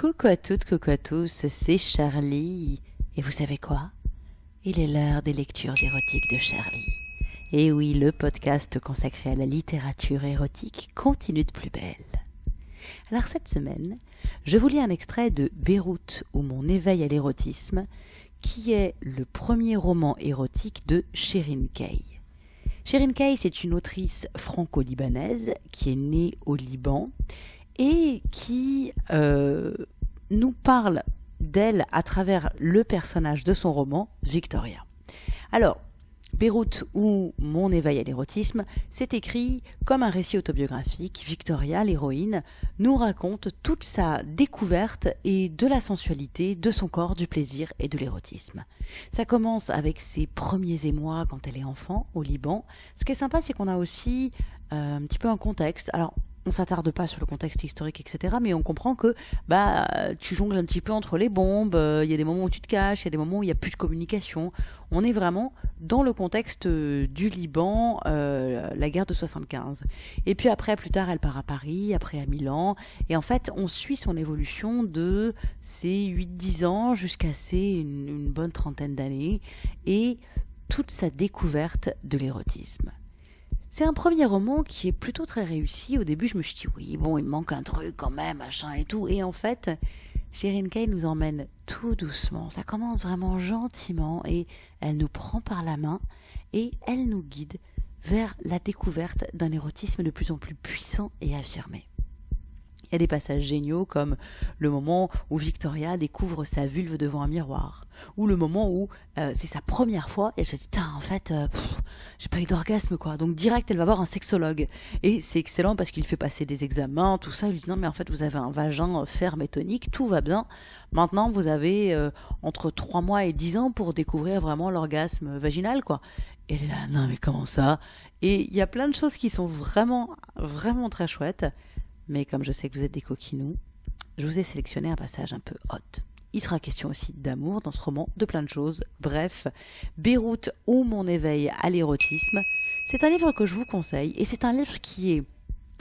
Coucou à toutes, coucou à tous, c'est Charlie. Et vous savez quoi? Il est l'heure des lectures érotiques de Charlie. Et oui, le podcast consacré à la littérature érotique continue de plus belle. Alors cette semaine, je vous lis un extrait de Beyrouth ou mon éveil à l'érotisme, qui est le premier roman érotique de Sherin Kay. Sherin Kay, c'est une autrice franco-libanaise qui est née au Liban et qui euh, nous parle d'elle à travers le personnage de son roman, Victoria. Alors, Beyrouth ou Mon éveil à l'érotisme, c'est écrit comme un récit autobiographique. Victoria, l'héroïne, nous raconte toute sa découverte et de la sensualité, de son corps, du plaisir et de l'érotisme. Ça commence avec ses premiers émois quand elle est enfant au Liban. Ce qui est sympa, c'est qu'on a aussi euh, un petit peu un contexte. Alors, on s'attarde pas sur le contexte historique, etc. Mais on comprend que bah tu jongles un petit peu entre les bombes. Euh, il y a des moments où tu te caches, il y a des moments où il n'y a plus de communication. On est vraiment dans le contexte euh, du Liban, euh, la guerre de 75. Et puis après, plus tard, elle part à Paris, après à Milan. Et en fait, on suit son évolution de ses 8-10 ans jusqu'à ses une, une bonne trentaine d'années et toute sa découverte de l'érotisme. C'est un premier roman qui est plutôt très réussi. Au début, je me suis dit, oui, bon, il manque un truc quand même, machin et tout. Et en fait, Sherin Kay nous emmène tout doucement. Ça commence vraiment gentiment et elle nous prend par la main et elle nous guide vers la découverte d'un érotisme de plus en plus puissant et affirmé. Il y a des passages géniaux comme le moment où Victoria découvre sa vulve devant un miroir, ou le moment où euh, c'est sa première fois et elle se dit en fait euh, j'ai pas eu d'orgasme quoi. Donc direct elle va voir un sexologue et c'est excellent parce qu'il fait passer des examens, tout ça. Il lui dit non mais en fait vous avez un vagin ferme et tonique, tout va bien. Maintenant vous avez euh, entre 3 mois et 10 ans pour découvrir vraiment l'orgasme vaginal quoi. Et là non mais comment ça? Et il y a plein de choses qui sont vraiment vraiment très chouettes mais comme je sais que vous êtes des coquinous, je vous ai sélectionné un passage un peu hot. Il sera question aussi d'amour dans ce roman, de plein de choses. Bref, Beyrouth ou mon éveil à l'érotisme, c'est un livre que je vous conseille et c'est un livre qui est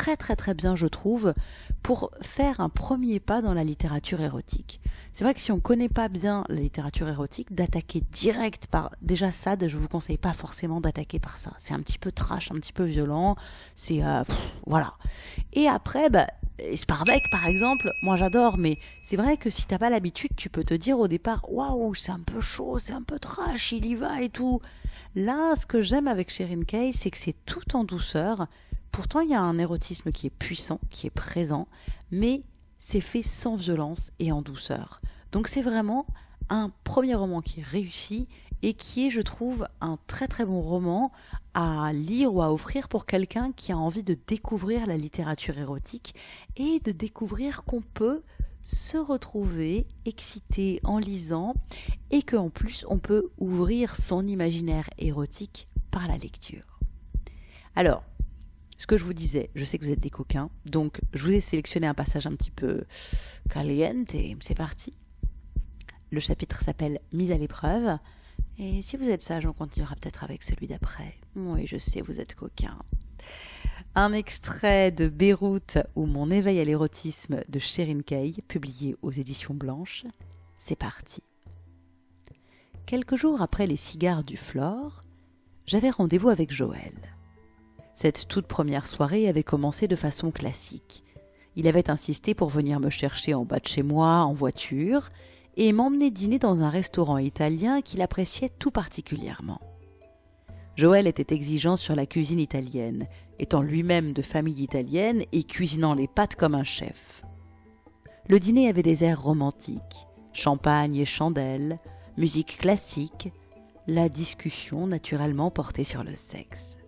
très très très bien, je trouve, pour faire un premier pas dans la littérature érotique. C'est vrai que si on ne connaît pas bien la littérature érotique, d'attaquer direct par déjà ça, je vous conseille pas forcément d'attaquer par ça. C'est un petit peu trash, un petit peu violent. C'est euh, voilà. Et après, bah, Sparbeck, par exemple, moi j'adore, mais c'est vrai que si t'as pas l'habitude, tu peux te dire au départ, waouh, c'est un peu chaud, c'est un peu trash, il y va et tout. Là, ce que j'aime avec Sherin Kay, c'est que c'est tout en douceur. Pourtant, il y a un érotisme qui est puissant, qui est présent, mais c'est fait sans violence et en douceur. Donc c'est vraiment un premier roman qui est réussi et qui est, je trouve, un très très bon roman à lire ou à offrir pour quelqu'un qui a envie de découvrir la littérature érotique et de découvrir qu'on peut se retrouver excité en lisant et qu'en plus on peut ouvrir son imaginaire érotique par la lecture. Alors, ce que je vous disais, je sais que vous êtes des coquins, donc je vous ai sélectionné un passage un petit peu caliente et c'est parti. Le chapitre s'appelle Mise à l'épreuve. Et si vous êtes sage, on continuera peut-être avec celui d'après. Oui, je sais, vous êtes coquins. Un extrait de Beyrouth ou Mon éveil à l'érotisme de Sherin Kay, publié aux éditions Blanches. C'est parti. Quelques jours après les cigares du Flore, j'avais rendez-vous avec Joël. Cette toute première soirée avait commencé de façon classique. Il avait insisté pour venir me chercher en bas de chez moi en voiture et m'emmener dîner dans un restaurant italien qu'il appréciait tout particulièrement. Joël était exigeant sur la cuisine italienne, étant lui-même de famille italienne et cuisinant les pâtes comme un chef. Le dîner avait des airs romantiques, champagne et chandelles, musique classique, la discussion naturellement portée sur le sexe.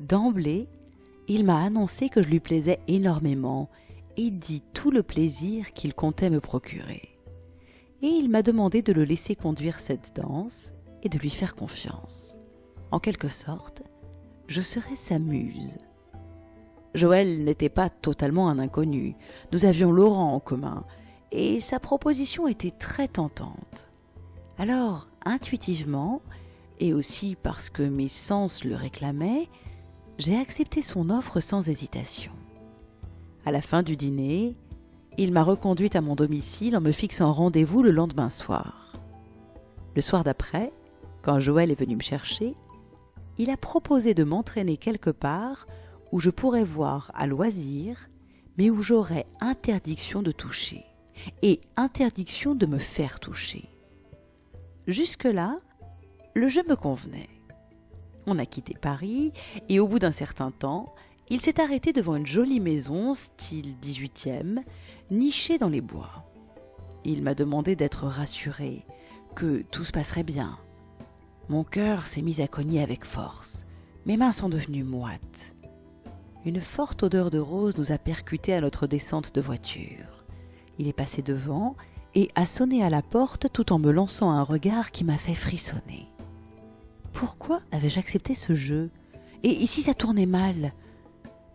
D'emblée, il m'a annoncé que je lui plaisais énormément et dit tout le plaisir qu'il comptait me procurer. Et il m'a demandé de le laisser conduire cette danse et de lui faire confiance. En quelque sorte, je serais sa muse. Joël n'était pas totalement un inconnu. Nous avions Laurent en commun, et sa proposition était très tentante. Alors, intuitivement, et aussi parce que mes sens le réclamaient, j'ai accepté son offre sans hésitation. À la fin du dîner, il m'a reconduite à mon domicile en me fixant rendez-vous le lendemain soir. Le soir d'après, quand Joël est venu me chercher, il a proposé de m'entraîner quelque part où je pourrais voir à loisir, mais où j'aurais interdiction de toucher et interdiction de me faire toucher. Jusque-là, le jeu me convenait. A quitté Paris et au bout d'un certain temps, il s'est arrêté devant une jolie maison, style 18e, nichée dans les bois. Il m'a demandé d'être rassuré, que tout se passerait bien. Mon cœur s'est mis à cogner avec force. Mes mains sont devenues moites. Une forte odeur de rose nous a percutés à notre descente de voiture. Il est passé devant et a sonné à la porte tout en me lançant un regard qui m'a fait frissonner. Pourquoi avais-je accepté ce jeu? Et ici ça tournait mal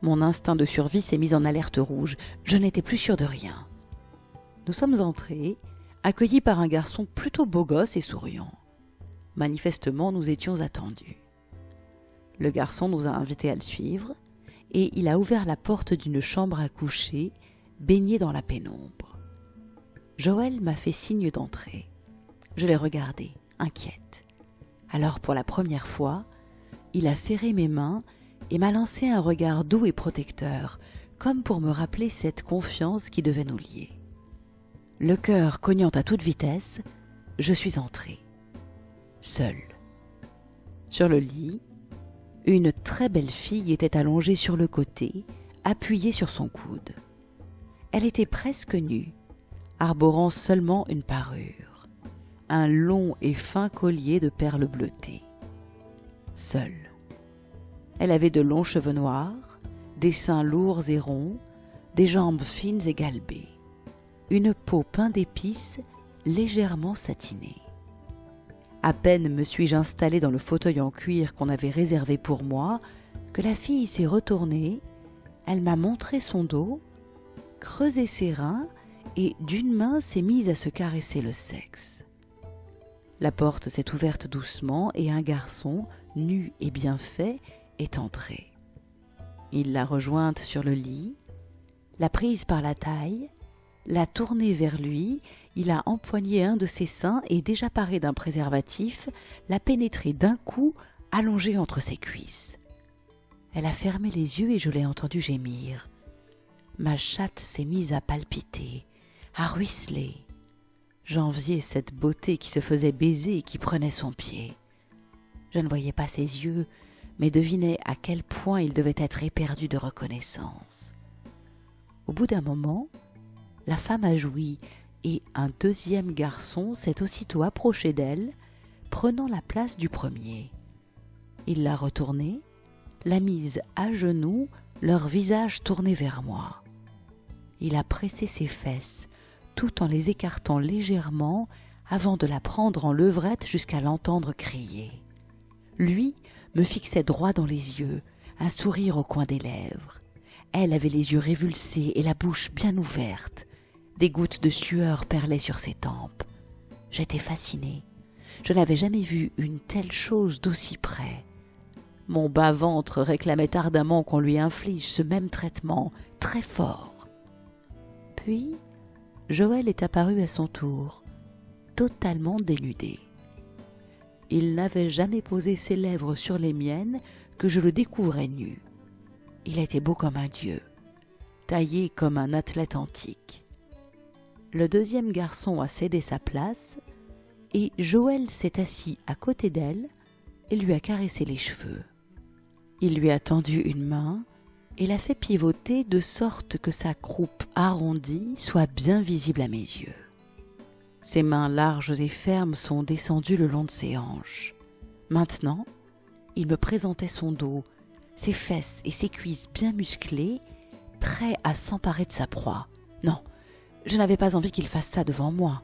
Mon instinct de survie s'est mis en alerte rouge. Je n'étais plus sûre de rien. Nous sommes entrés, accueillis par un garçon plutôt beau gosse et souriant. Manifestement, nous étions attendus. Le garçon nous a invités à le suivre, et il a ouvert la porte d'une chambre à coucher, baignée dans la pénombre. Joël m'a fait signe d'entrer. Je l'ai regardé, inquiète. Alors pour la première fois, il a serré mes mains et m'a lancé un regard doux et protecteur, comme pour me rappeler cette confiance qui devait nous lier. Le cœur cognant à toute vitesse, je suis entré, seul. Sur le lit, une très belle fille était allongée sur le côté, appuyée sur son coude. Elle était presque nue, arborant seulement une parure un long et fin collier de perles bleutées. Seule. Elle avait de longs cheveux noirs, des seins lourds et ronds, des jambes fines et galbées, une peau peinte d'épices légèrement satinée. À peine me suis-je installé dans le fauteuil en cuir qu'on avait réservé pour moi que la fille s'est retournée, elle m'a montré son dos, creusé ses reins et d'une main s'est mise à se caresser le sexe. La porte s'est ouverte doucement et un garçon, nu et bien fait, est entré. Il l'a rejointe sur le lit, l'a prise par la taille, l'a tournée vers lui, il a empoigné un de ses seins et, déjà paré d'un préservatif, l'a pénétré d'un coup, allongé entre ses cuisses. Elle a fermé les yeux et je l'ai entendu gémir. Ma chatte s'est mise à palpiter, à ruisseler. J'enviais cette beauté qui se faisait baiser et qui prenait son pied. Je ne voyais pas ses yeux, mais devinais à quel point il devait être éperdu de reconnaissance. Au bout d'un moment, la femme a joui et un deuxième garçon s'est aussitôt approché d'elle, prenant la place du premier. Il l'a retournée, l'a mise à genoux, leur visage tourné vers moi. Il a pressé ses fesses, tout en les écartant légèrement avant de la prendre en levrette jusqu'à l'entendre crier. Lui me fixait droit dans les yeux, un sourire au coin des lèvres. Elle avait les yeux révulsés et la bouche bien ouverte. Des gouttes de sueur perlaient sur ses tempes. J'étais fasciné. Je n'avais jamais vu une telle chose d'aussi près. Mon bas-ventre réclamait ardemment qu'on lui inflige ce même traitement, très fort. Puis, Joël est apparu à son tour, totalement dénudé. Il n'avait jamais posé ses lèvres sur les miennes que je le découvrais nu. Il était beau comme un dieu, taillé comme un athlète antique. Le deuxième garçon a cédé sa place et Joël s'est assis à côté d'elle et lui a caressé les cheveux. Il lui a tendu une main et la fait pivoter de sorte que sa croupe arrondie soit bien visible à mes yeux. Ses mains larges et fermes sont descendues le long de ses hanches. Maintenant, il me présentait son dos, ses fesses et ses cuisses bien musclées, prêts à s'emparer de sa proie. Non, je n'avais pas envie qu'il fasse ça devant moi.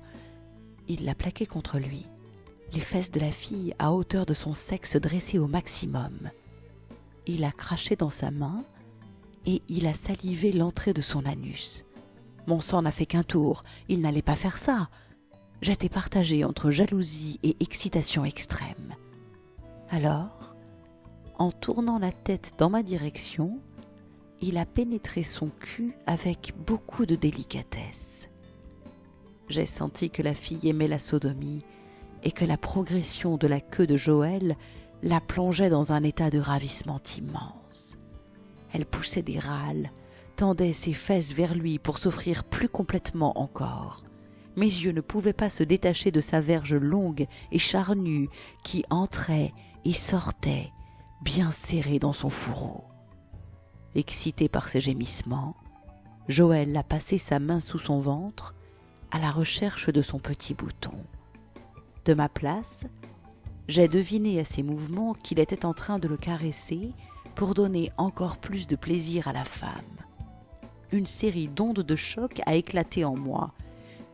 Il l'a plaqué contre lui, les fesses de la fille à hauteur de son sexe dressées au maximum. Il a craché dans sa main, et il a salivé l'entrée de son anus. Mon sang n'a fait qu'un tour, il n'allait pas faire ça. J'étais partagée entre jalousie et excitation extrême. Alors, en tournant la tête dans ma direction, il a pénétré son cul avec beaucoup de délicatesse. J'ai senti que la fille aimait la sodomie et que la progression de la queue de Joël la plongeait dans un état de ravissement immense. Elle poussait des râles, tendait ses fesses vers lui pour s'offrir plus complètement encore. Mes yeux ne pouvaient pas se détacher de sa verge longue et charnue qui entrait et sortait, bien serrée dans son fourreau. Excité par ses gémissements, Joël a passé sa main sous son ventre à la recherche de son petit bouton. De ma place, j'ai deviné à ses mouvements qu'il était en train de le caresser pour donner encore plus de plaisir à la femme. Une série d'ondes de choc a éclaté en moi.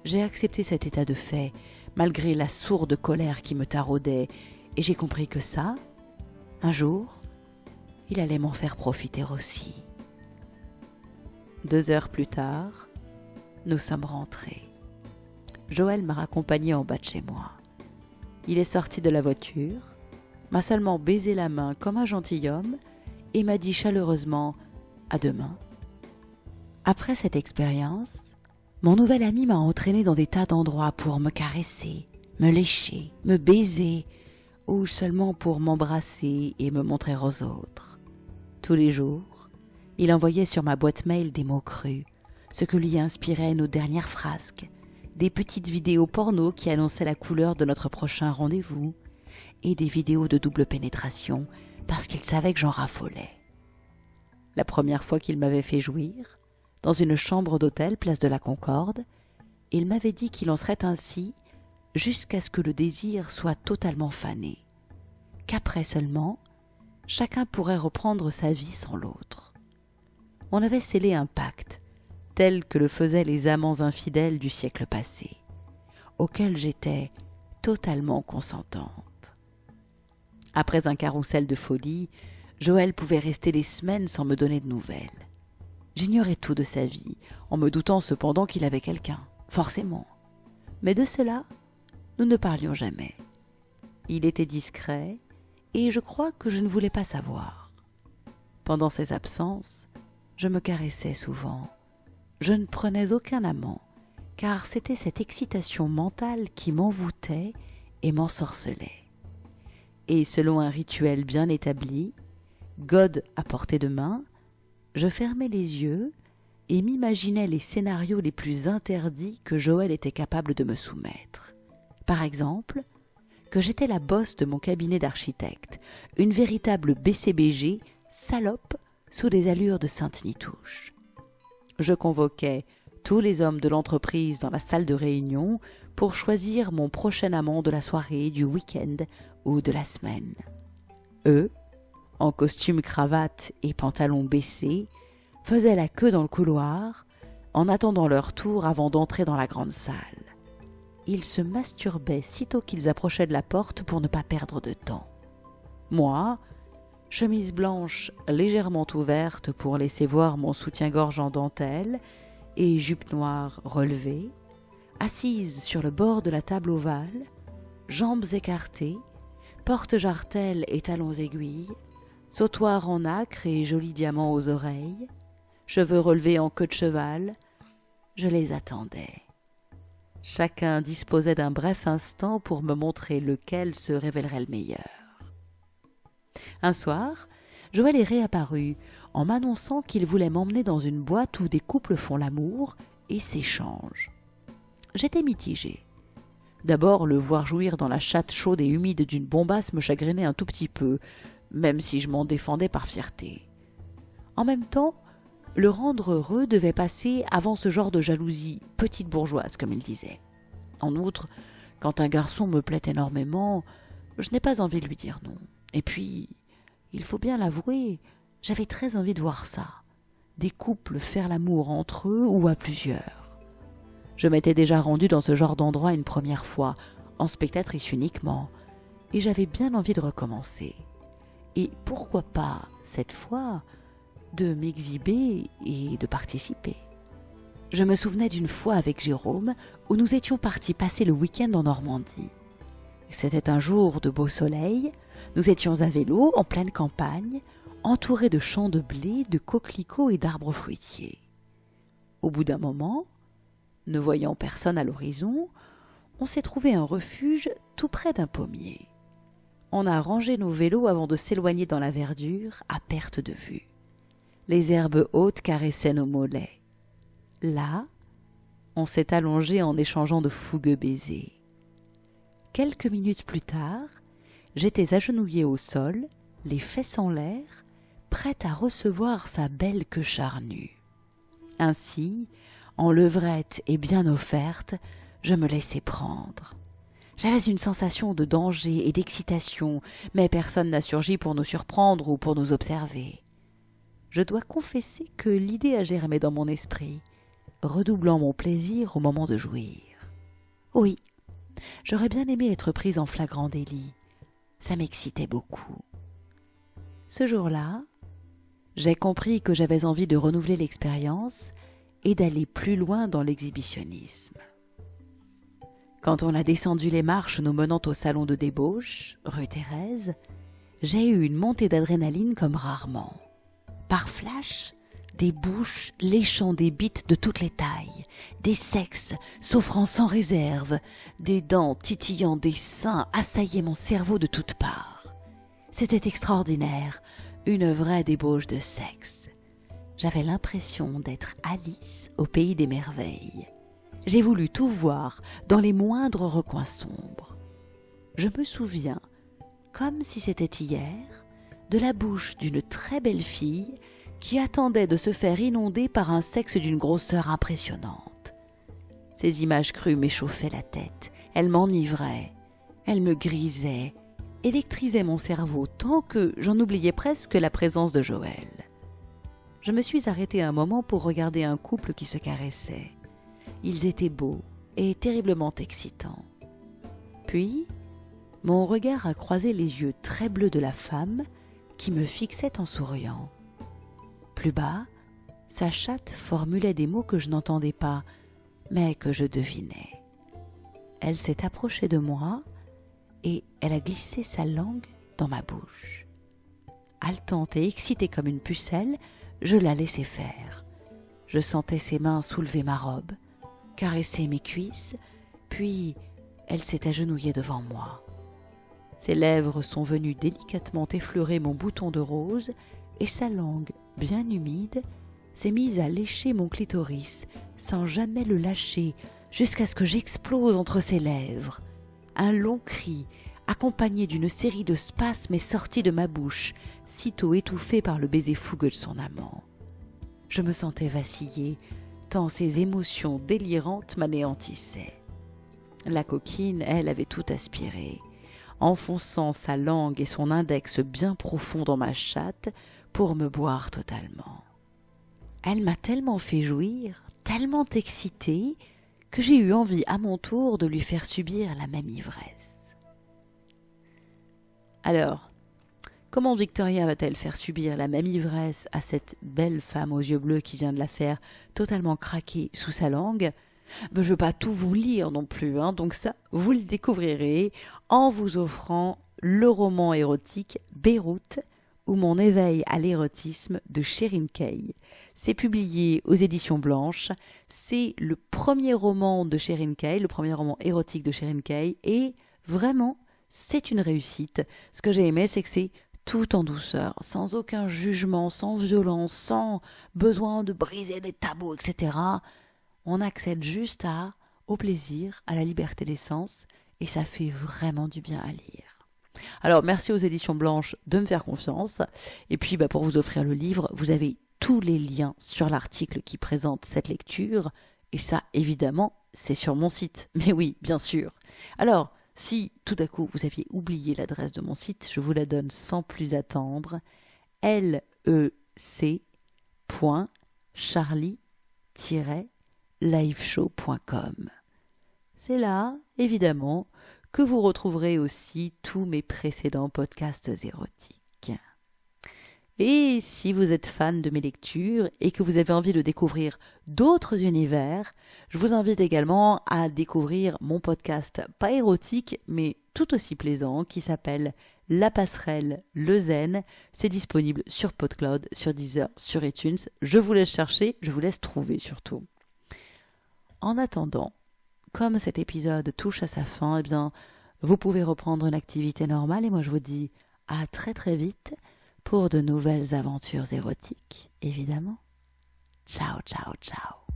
J'ai accepté cet état de fait, malgré la sourde colère qui me taraudait, et j'ai compris que ça, un jour, il allait m'en faire profiter aussi. Deux heures plus tard, nous sommes rentrés. Joël m'a raccompagné en bas de chez moi. Il est sorti de la voiture, m'a seulement baisé la main comme un gentilhomme et m'a dit chaleureusement à demain. Après cette expérience, mon nouvel ami m'a entraîné dans des tas d'endroits pour me caresser, me lécher, me baiser, ou seulement pour m'embrasser et me montrer aux autres. Tous les jours, il envoyait sur ma boîte mail des mots crus, ce que lui inspiraient nos dernières frasques, des petites vidéos porno qui annonçaient la couleur de notre prochain rendez-vous, et des vidéos de double pénétration parce qu'il savait que j'en raffolais. La première fois qu'il m'avait fait jouir, dans une chambre d'hôtel place de la Concorde, il m'avait dit qu'il en serait ainsi jusqu'à ce que le désir soit totalement fané, qu'après seulement, chacun pourrait reprendre sa vie sans l'autre. On avait scellé un pacte, tel que le faisaient les amants infidèles du siècle passé, auquel j'étais totalement consentante. Après un carrousel de folie, Joël pouvait rester des semaines sans me donner de nouvelles. J'ignorais tout de sa vie, en me doutant cependant qu'il avait quelqu'un, forcément. Mais de cela, nous ne parlions jamais. Il était discret, et je crois que je ne voulais pas savoir. Pendant ses absences, je me caressais souvent, je ne prenais aucun amant, car c'était cette excitation mentale qui m'envoûtait et m'ensorcelait. Et selon un rituel bien établi, God à portée de main, je fermais les yeux et m'imaginais les scénarios les plus interdits que Joël était capable de me soumettre. Par exemple, que j'étais la bosse de mon cabinet d'architecte, une véritable BCBG salope sous des allures de sainte nitouche je convoquais tous les hommes de l'entreprise dans la salle de réunion pour choisir mon prochain amant de la soirée, du week-end ou de la semaine. Eux, en costume cravate et pantalon baissés, faisaient la queue dans le couloir en attendant leur tour avant d'entrer dans la grande salle. Ils se masturbaient sitôt qu'ils approchaient de la porte pour ne pas perdre de temps. Moi, chemise blanche légèrement ouverte pour laisser voir mon soutien-gorge en dentelle et jupe noire relevée, assise sur le bord de la table ovale, jambes écartées, porte-jartelle et talons aiguilles, sautoir en acre et joli diamant aux oreilles, cheveux relevés en queue de cheval, je les attendais. Chacun disposait d'un bref instant pour me montrer lequel se révélerait le meilleur. Un soir, Joël est réapparu en m'annonçant qu'il voulait m'emmener dans une boîte où des couples font l'amour et s'échangent. J'étais mitigée. D'abord, le voir jouir dans la chatte chaude et humide d'une bombasse me chagrinait un tout petit peu, même si je m'en défendais par fierté. En même temps, le rendre heureux devait passer avant ce genre de jalousie petite bourgeoise, comme il disait. En outre, quand un garçon me plaît énormément, je n'ai pas envie de lui dire non. Et puis, il faut bien l'avouer, j'avais très envie de voir ça. Des couples faire l'amour entre eux ou à plusieurs. Je m'étais déjà rendue dans ce genre d'endroit une première fois, en spectatrice uniquement, et j'avais bien envie de recommencer. Et pourquoi pas, cette fois, de m'exhiber et de participer. Je me souvenais d'une fois avec Jérôme où nous étions partis passer le week-end en Normandie. C'était un jour de beau soleil, nous étions à vélo en pleine campagne, entouré de champs de blé, de coquelicots et d'arbres fruitiers. Au bout d'un moment, ne voyant personne à l'horizon, on s'est trouvé un refuge tout près d'un pommier. On a rangé nos vélos avant de s'éloigner dans la verdure, à perte de vue. Les herbes hautes caressaient nos mollets. Là, on s'est allongé en échangeant de fougueux baisers. Quelques minutes plus tard, j'étais agenouillé au sol, les fesses en l'air, prête à recevoir sa belle queue charnue. Ainsi, en levrette et bien offerte, je me laissais prendre. J'avais une sensation de danger et d'excitation, mais personne n'a surgi pour nous surprendre ou pour nous observer. Je dois confesser que l'idée a germé dans mon esprit, redoublant mon plaisir au moment de jouir. Oui, j'aurais bien aimé être prise en flagrant délit. Ça m'excitait beaucoup. Ce jour-là, j'ai compris que j'avais envie de renouveler l'expérience et d'aller plus loin dans l'exhibitionnisme. Quand on a descendu les marches nous menant au salon de débauche, rue Thérèse, j'ai eu une montée d'adrénaline comme rarement. Par flash, des bouches léchant des bites de toutes les tailles, des sexes s'offrant sans réserve, des dents titillant des seins assaillaient mon cerveau de toutes parts. C'était extraordinaire, une vraie débauche de sexe. J'avais l'impression d'être Alice au pays des merveilles. J'ai voulu tout voir dans les moindres recoins sombres. Je me souviens, comme si c'était hier, de la bouche d'une très belle fille qui attendait de se faire inonder par un sexe d'une grosseur impressionnante. Ces images crues m'échauffaient la tête, elles m'enivraient, elles me grisaient, électrisaient mon cerveau tant que j'en oubliais presque la présence de Joël. Je me suis arrêté un moment pour regarder un couple qui se caressait. Ils étaient beaux et terriblement excitants. Puis, mon regard a croisé les yeux très bleus de la femme qui me fixait en souriant. Plus bas, sa chatte formulait des mots que je n'entendais pas, mais que je devinais. Elle s'est approchée de moi et elle a glissé sa langue dans ma bouche. Haletante et excitée comme une pucelle, je la laissai faire. Je sentais ses mains soulever ma robe, caresser mes cuisses, puis elle s'est agenouillée devant moi. Ses lèvres sont venues délicatement effleurer mon bouton de rose, et sa langue, bien humide, s'est mise à lécher mon clitoris, sans jamais le lâcher, jusqu'à ce que j'explose entre ses lèvres. Un long cri, accompagné d'une série de spasmes, est sorti de ma bouche, sitôt étouffé par le baiser fougueux de son amant. Je me sentais vaciller, tant ces émotions délirantes m'anéantissaient. La coquine, elle, avait tout aspiré, enfonçant sa langue et son index bien profond dans ma chatte pour me boire totalement. Elle m'a tellement fait jouir, tellement excitée, que j'ai eu envie à mon tour de lui faire subir la même ivresse. Alors, comment Victoria va-t-elle faire subir la même ivresse à cette belle femme aux yeux bleus qui vient de la faire totalement craquer sous sa langue? Ben, Je ne veux pas tout vous lire non plus, hein, donc ça, vous le découvrirez en vous offrant le roman érotique Beyrouth ou mon éveil à l'érotisme de Sherin Kay. C'est publié aux éditions Blanches. C'est le premier roman de Sherin Kay, le premier roman érotique de Sherin Kay, et vraiment, c'est une réussite. Ce que j'ai aimé, c'est que c'est tout en douceur, sans aucun jugement, sans violence, sans besoin de briser les tabous, etc. On accède juste à, au plaisir, à la liberté d'essence, et ça fait vraiment du bien à lire. Alors, merci aux éditions blanches de me faire confiance. Et puis, bah, pour vous offrir le livre, vous avez tous les liens sur l'article qui présente cette lecture. Et ça, évidemment, c'est sur mon site. Mais oui, bien sûr. Alors, si tout à coup vous aviez oublié l'adresse de mon site, je vous la donne sans plus attendre. lec.charlie-liveshow.com. C'est là, évidemment, que vous retrouverez aussi tous mes précédents podcasts érotiques. Et si vous êtes fan de mes lectures et que vous avez envie de découvrir d'autres univers, je vous invite également à découvrir mon podcast pas érotique mais tout aussi plaisant qui s'appelle La passerelle, le zen, c'est disponible sur PodCloud, sur Deezer, sur iTunes. Je vous laisse chercher, je vous laisse trouver surtout. En attendant, comme cet épisode touche à sa fin, eh bien, vous pouvez reprendre une activité normale et moi je vous dis à très très vite pour de nouvelles aventures érotiques, évidemment. Ciao, ciao, ciao.